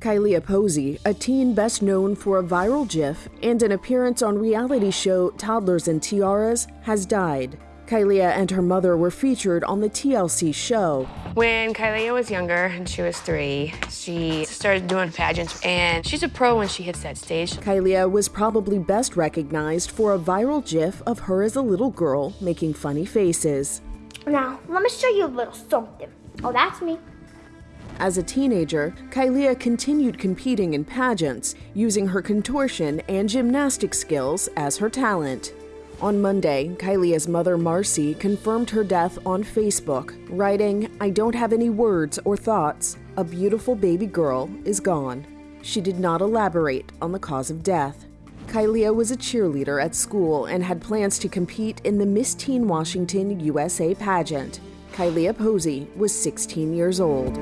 Kylie Posey, a teen best known for a viral GIF and an appearance on reality show Toddlers and Tiaras, has died. Kylie and her mother were featured on the TLC show. When Kylie was younger and she was three, she started doing pageants and she's a pro when she hits that stage. Kylie was probably best recognized for a viral GIF of her as a little girl making funny faces. Now, let me show you a little something. Oh, that's me. As a teenager, Kylie continued competing in pageants, using her contortion and gymnastic skills as her talent. On Monday, Kylie's mother Marcy confirmed her death on Facebook, writing, I don't have any words or thoughts. A beautiful baby girl is gone. She did not elaborate on the cause of death. Kylie was a cheerleader at school and had plans to compete in the Miss Teen Washington USA pageant. Kylie Posey was 16 years old.